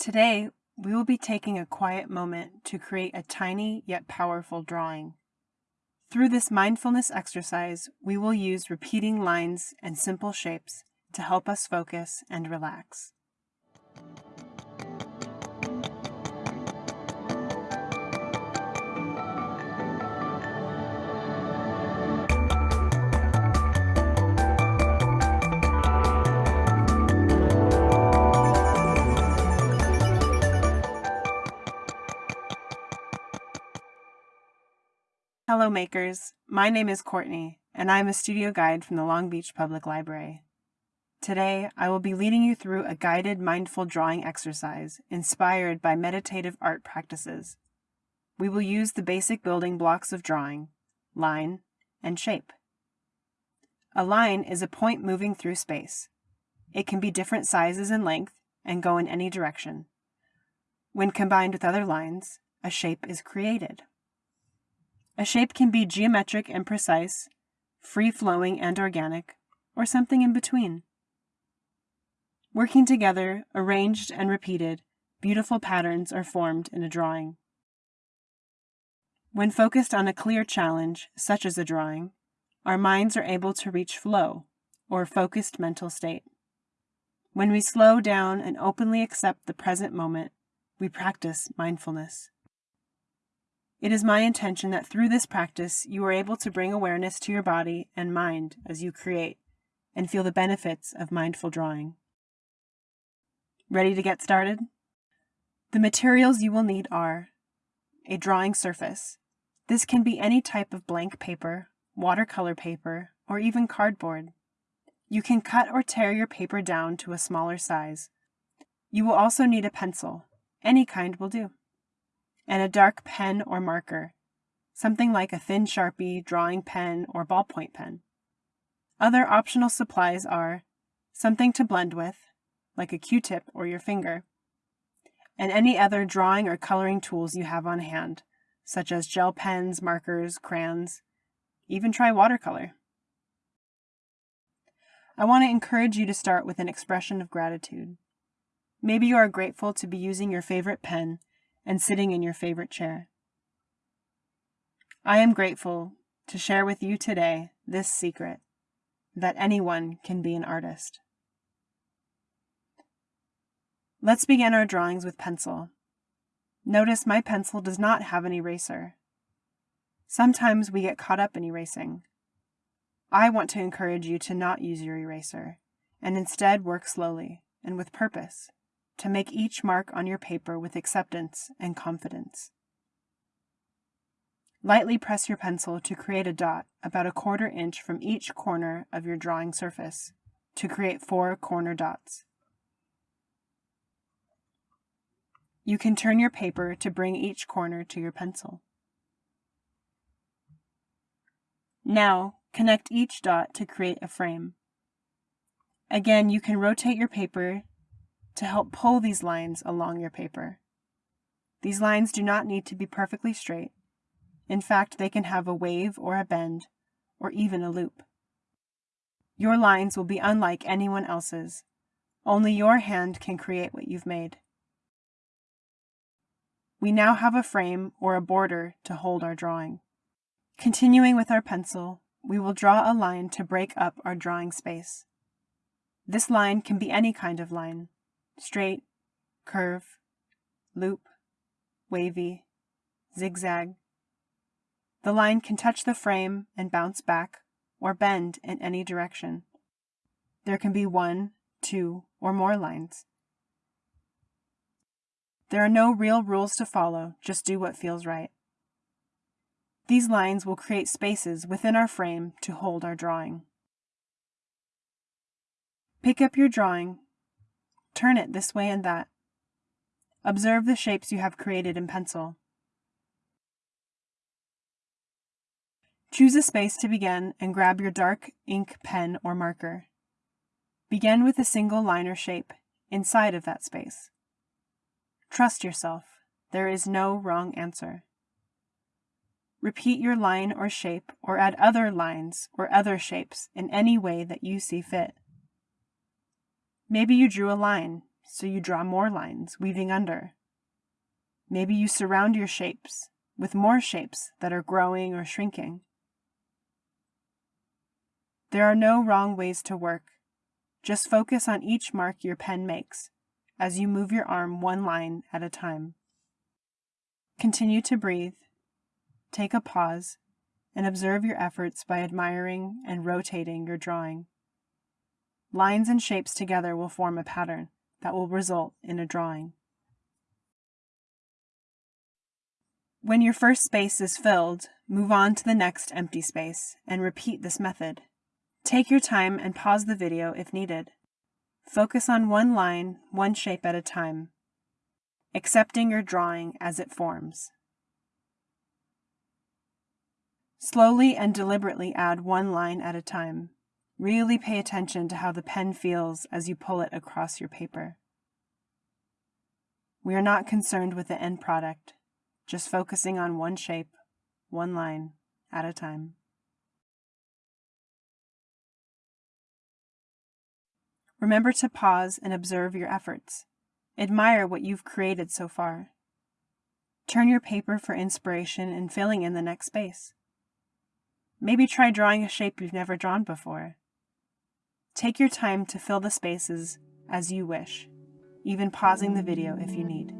Today, we will be taking a quiet moment to create a tiny yet powerful drawing. Through this mindfulness exercise, we will use repeating lines and simple shapes to help us focus and relax. Hello makers, my name is Courtney, and I am a studio guide from the Long Beach Public Library. Today, I will be leading you through a guided mindful drawing exercise inspired by meditative art practices. We will use the basic building blocks of drawing, line, and shape. A line is a point moving through space. It can be different sizes and length and go in any direction. When combined with other lines, a shape is created. A shape can be geometric and precise, free-flowing and organic, or something in between. Working together, arranged and repeated, beautiful patterns are formed in a drawing. When focused on a clear challenge, such as a drawing, our minds are able to reach flow, or focused mental state. When we slow down and openly accept the present moment, we practice mindfulness. It is my intention that through this practice, you are able to bring awareness to your body and mind as you create and feel the benefits of mindful drawing. Ready to get started? The materials you will need are a drawing surface. This can be any type of blank paper, watercolor paper, or even cardboard. You can cut or tear your paper down to a smaller size. You will also need a pencil. Any kind will do and a dark pen or marker, something like a thin Sharpie, drawing pen, or ballpoint pen. Other optional supplies are something to blend with, like a Q-tip or your finger, and any other drawing or coloring tools you have on hand, such as gel pens, markers, crayons, even try watercolor. I want to encourage you to start with an expression of gratitude. Maybe you are grateful to be using your favorite pen and sitting in your favorite chair. I am grateful to share with you today this secret that anyone can be an artist. Let's begin our drawings with pencil. Notice my pencil does not have an eraser. Sometimes we get caught up in erasing. I want to encourage you to not use your eraser and instead work slowly and with purpose to make each mark on your paper with acceptance and confidence. Lightly press your pencil to create a dot about a quarter inch from each corner of your drawing surface to create four corner dots. You can turn your paper to bring each corner to your pencil. Now, connect each dot to create a frame. Again, you can rotate your paper to help pull these lines along your paper. These lines do not need to be perfectly straight. In fact, they can have a wave or a bend, or even a loop. Your lines will be unlike anyone else's. Only your hand can create what you've made. We now have a frame or a border to hold our drawing. Continuing with our pencil, we will draw a line to break up our drawing space. This line can be any kind of line straight, curve, loop, wavy, zigzag. The line can touch the frame and bounce back or bend in any direction. There can be one, two, or more lines. There are no real rules to follow, just do what feels right. These lines will create spaces within our frame to hold our drawing. Pick up your drawing Turn it this way and that. Observe the shapes you have created in pencil. Choose a space to begin and grab your dark ink pen or marker. Begin with a single line or shape inside of that space. Trust yourself. There is no wrong answer. Repeat your line or shape or add other lines or other shapes in any way that you see fit. Maybe you drew a line, so you draw more lines, weaving under. Maybe you surround your shapes with more shapes that are growing or shrinking. There are no wrong ways to work. Just focus on each mark your pen makes as you move your arm one line at a time. Continue to breathe, take a pause, and observe your efforts by admiring and rotating your drawing. Lines and shapes together will form a pattern that will result in a drawing. When your first space is filled, move on to the next empty space and repeat this method. Take your time and pause the video if needed. Focus on one line, one shape at a time, accepting your drawing as it forms. Slowly and deliberately add one line at a time. Really pay attention to how the pen feels as you pull it across your paper. We are not concerned with the end product, just focusing on one shape, one line at a time. Remember to pause and observe your efforts. Admire what you've created so far. Turn your paper for inspiration in filling in the next space. Maybe try drawing a shape you've never drawn before. Take your time to fill the spaces as you wish, even pausing the video if you need.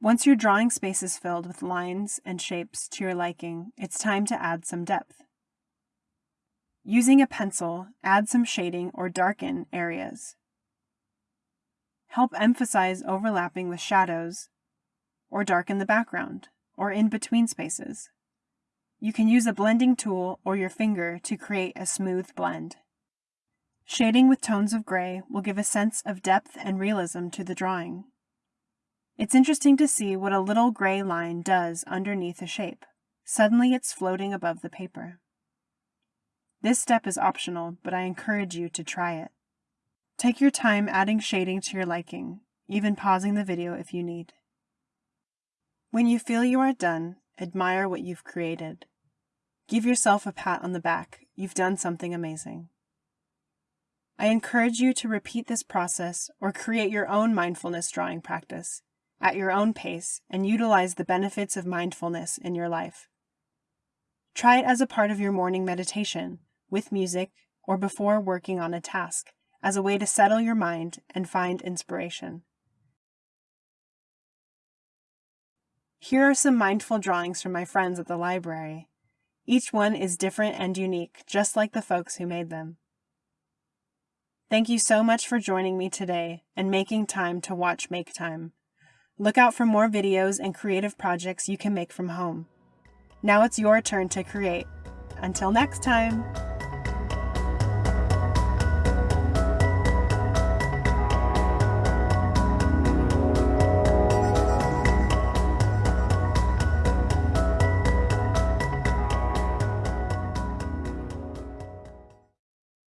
Once your drawing space is filled with lines and shapes to your liking, it's time to add some depth. Using a pencil, add some shading or darken areas. Help emphasize overlapping with shadows, or darken the background, or in between spaces. You can use a blending tool or your finger to create a smooth blend. Shading with tones of gray will give a sense of depth and realism to the drawing. It's interesting to see what a little gray line does underneath a shape. Suddenly it's floating above the paper. This step is optional, but I encourage you to try it. Take your time adding shading to your liking, even pausing the video if you need. When you feel you are done, admire what you've created. Give yourself a pat on the back. You've done something amazing. I encourage you to repeat this process or create your own mindfulness drawing practice at your own pace and utilize the benefits of mindfulness in your life. Try it as a part of your morning meditation, with music, or before working on a task, as a way to settle your mind and find inspiration. Here are some mindful drawings from my friends at the library. Each one is different and unique, just like the folks who made them. Thank you so much for joining me today and making time to watch Make Time. Look out for more videos and creative projects you can make from home. Now it's your turn to create. Until next time!